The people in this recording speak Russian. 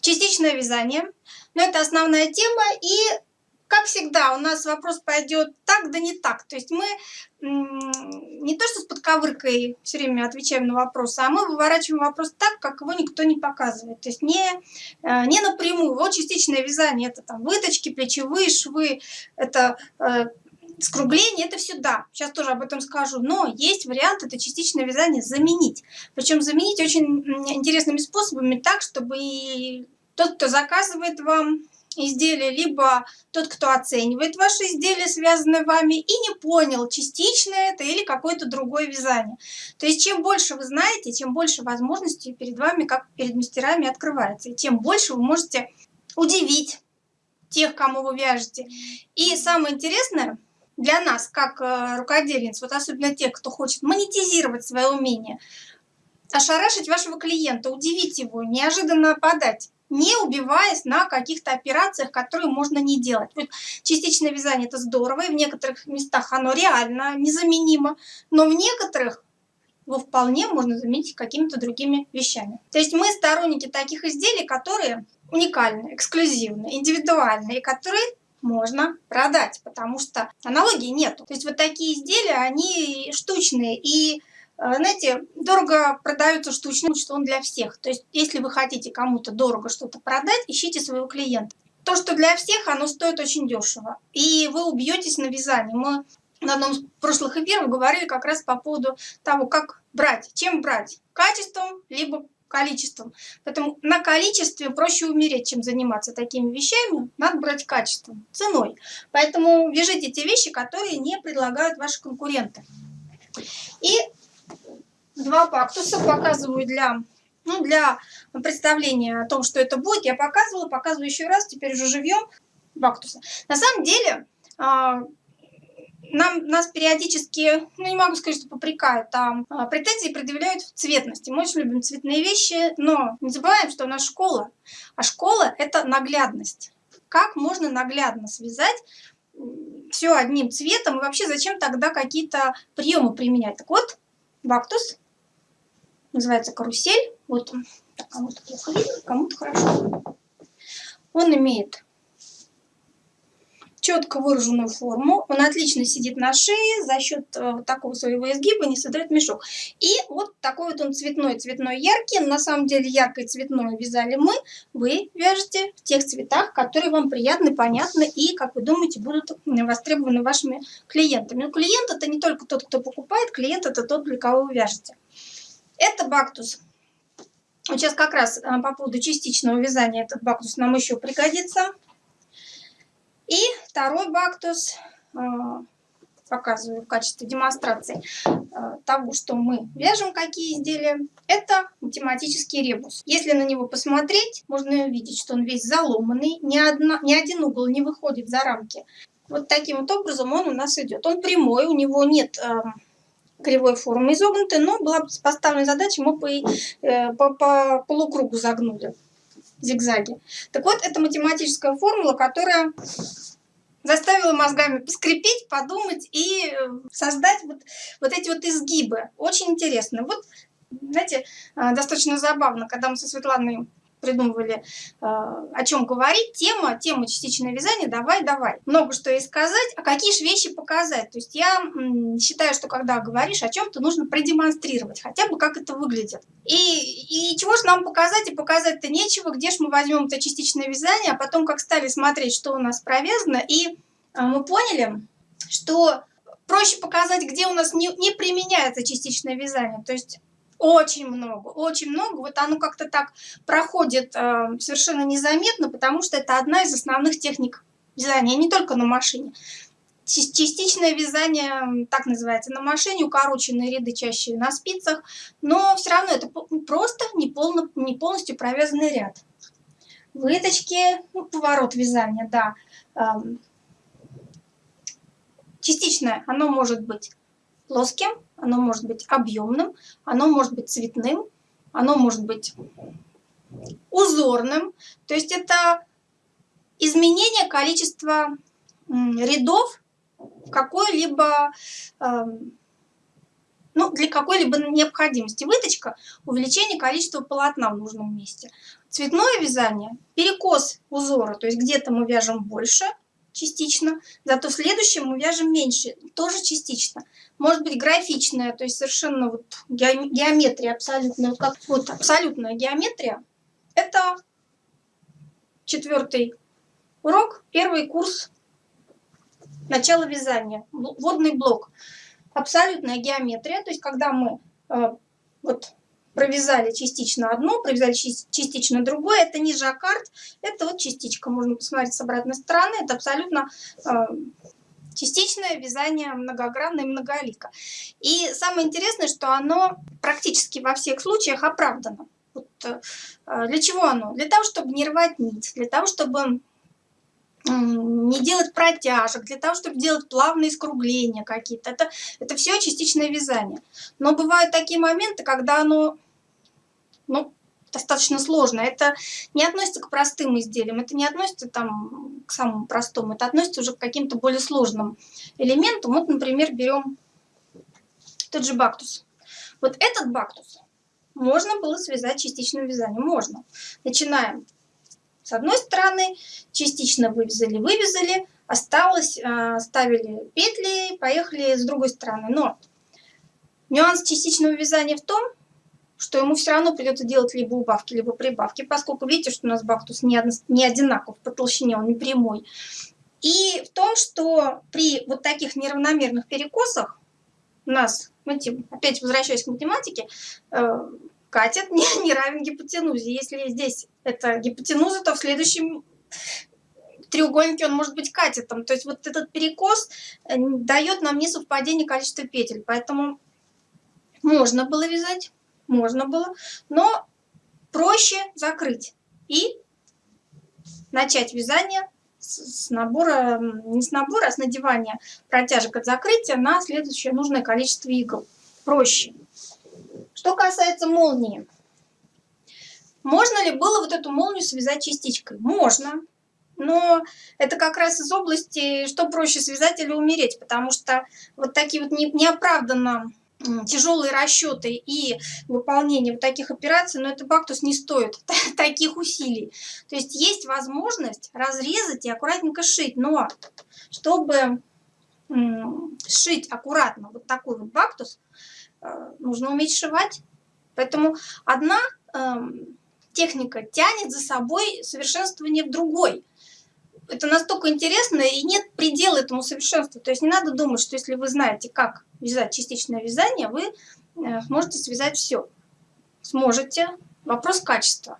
Частичное вязание. Но это основная тема. И, как всегда, у нас вопрос пойдет так, да не так. То есть мы не то что с подковыркой все время отвечаем на вопросы, а мы выворачиваем вопрос так, как его никто не показывает. То есть не, э, не напрямую. Вот частичное вязание, это там выточки, плечевые швы, это э, скругление, это все да. Сейчас тоже об этом скажу. Но есть вариант это частичное вязание заменить. Причем заменить очень интересными способами так, чтобы и тот, кто заказывает вам изделие, либо тот, кто оценивает ваше изделие, связанное вами, и не понял, частично это или какое-то другое вязание. То есть чем больше вы знаете, тем больше возможностей перед вами, как перед мастерами, открывается. И тем больше вы можете удивить тех, кому вы вяжете. И самое интересное для нас, как э, рукодельниц, вот особенно тех, кто хочет монетизировать свое умение, ошарашить вашего клиента, удивить его, неожиданно подать не убиваясь на каких-то операциях, которые можно не делать. Вот частичное вязание это здорово, и в некоторых местах оно реально незаменимо, но в некоторых его вполне можно заменить какими-то другими вещами. То есть мы сторонники таких изделий, которые уникальны, эксклюзивны, индивидуальны, и которые можно продать, потому что аналогии нету. То есть вот такие изделия, они штучные, и а, знаете, дорого продаются штучно, что он для всех. То есть, если вы хотите кому-то дорого что-то продать, ищите своего клиента. То, что для всех, оно стоит очень дешево. И вы убьетесь на вязании. Мы на одном из прошлых эфиров говорили как раз по поводу того, как брать. Чем брать? Качеством, либо количеством. Поэтому на количестве проще умереть, чем заниматься такими вещами. Надо брать качеством, ценой. Поэтому вяжите те вещи, которые не предлагают ваши конкуренты. И два бактуса показываю для, ну, для представления о том, что это будет. Я показывала, показываю еще раз, теперь уже живьем бактуса. На самом деле, а, нам, нас периодически, ну не могу сказать, что попрекают, там а, претензии предъявляют в цветности. Мы очень любим цветные вещи, но не забываем, что у нас школа. А школа – это наглядность. Как можно наглядно связать все одним цветом и вообще зачем тогда какие-то приемы применять? Так вот, бактус называется карусель. Вот он. Кому-то плохо видно, кому-то хорошо. Он имеет четко выраженную форму. Он отлично сидит на шее, за счет э, такого своего изгиба не создает мешок. И вот такой вот он цветной, цветной, яркий. На самом деле яркое цветное вязали мы. Вы вяжете в тех цветах, которые вам приятны, понятны и, как вы думаете, будут востребованы вашими клиентами. Но клиент это не только тот, кто покупает, клиент это тот, для кого вы вяжете. Это бактус. Вот сейчас как раз э, по поводу частичного вязания этот бактус нам еще пригодится. И второй бактус э, показываю в качестве демонстрации э, того, что мы вяжем, какие изделия. Это математический ребус. Если на него посмотреть, можно увидеть, что он весь заломанный, ни, одна, ни один угол не выходит за рамки. Вот таким вот образом он у нас идет. Он прямой, у него нет кривой формы изогнутой, но была поставлена задача, мы по, э, по, по полукругу загнули зигзаги. Так вот, это математическая формула, которая заставила мозгами поскрипеть, подумать и э, создать вот, вот эти вот изгибы. Очень интересно. Вот, знаете, э, достаточно забавно, когда мы со Светланой придумывали, э, о чем говорить. Тема, тема частичное вязание, давай, давай. Много что и сказать, а какие же вещи показать. То есть я считаю, что когда говоришь о чем-то, нужно продемонстрировать, хотя бы как это выглядит. И, и чего же нам показать, и показать-то нечего, где же мы возьмем это частичное вязание, а потом как стали смотреть, что у нас провязано, и э, мы поняли, что проще показать, где у нас не, не применяется частичное вязание. То есть очень много, очень много. Вот оно как-то так проходит э, совершенно незаметно, потому что это одна из основных техник вязания, не только на машине. Частичное вязание, так называется, на машине, укороченные ряды чаще на спицах, но все равно это просто не, полно, не полностью провязанный ряд. Выточки, ну, поворот вязания, да. Эм, частичное, оно может быть плоским, оно может быть объемным, оно может быть цветным, оно может быть узорным. То есть это изменение количества рядов какой-либо, эм, ну, для какой-либо необходимости. Выточка – увеличение количества полотна в нужном месте. Цветное вязание – перекос узора, то есть где-то мы вяжем больше частично, зато в следующем мы вяжем меньше, тоже частично. Может быть графичная, то есть совершенно вот геометрия абсолютная, как вот абсолютная геометрия. Это четвертый урок, первый курс начала вязания, водный блок абсолютная геометрия, то есть когда мы э, вот провязали частично одно, провязали частично другое, это не жаккард, это вот частичка, можно посмотреть с обратной стороны, это абсолютно э, частичное вязание многогранное многолика. И самое интересное, что оно практически во всех случаях оправдано. Вот, э, для чего оно? Для того, чтобы не рвать нить, для того, чтобы не делать протяжек, для того, чтобы делать плавные скругления какие-то. Это, это все частичное вязание. Но бывают такие моменты, когда оно ну, достаточно сложно. Это не относится к простым изделиям, это не относится там, к самому простому, это относится уже к каким-то более сложным элементам. Вот, например, берем тот же бактус. Вот этот бактус можно было связать частичным вязанием. Можно. Начинаем с одной стороны, частично вывязали, вывязали, осталось, а, ставили петли, поехали с другой стороны. Но нюанс частичного вязания в том, что ему все равно придется делать либо убавки, либо прибавки, поскольку видите, что у нас бактус не, не одинаков по толщине, он не прямой. И в том, что при вот таких неравномерных перекосах у нас, опять возвращаясь к математике, э, катет не, не равен гипотенузе. Если здесь это гипотенуза, то в следующем треугольнике он может быть катетом. То есть вот этот перекос э, дает нам несовпадение количества петель. Поэтому можно было вязать, можно было, но проще закрыть и начать вязание с набора, не с набора, а с надевания протяжек от закрытия на следующее нужное количество игл. Проще. Что касается молнии. Можно ли было вот эту молнию связать частичкой? Можно. Но это как раз из области, что проще связать или умереть, потому что вот такие вот неоправданно тяжелые расчеты и выполнение вот таких операций, но это бактус не стоит таких усилий. То есть есть возможность разрезать и аккуратненько шить, но чтобы сшить аккуратно вот такой вот бактус, нужно уметь сшивать. Поэтому одна э, техника тянет за собой совершенствование в другой. Это настолько интересно, и нет предела этому совершенству. То есть не надо думать, что если вы знаете, как вязать частичное вязание, вы э, сможете связать все. Сможете. Вопрос качества.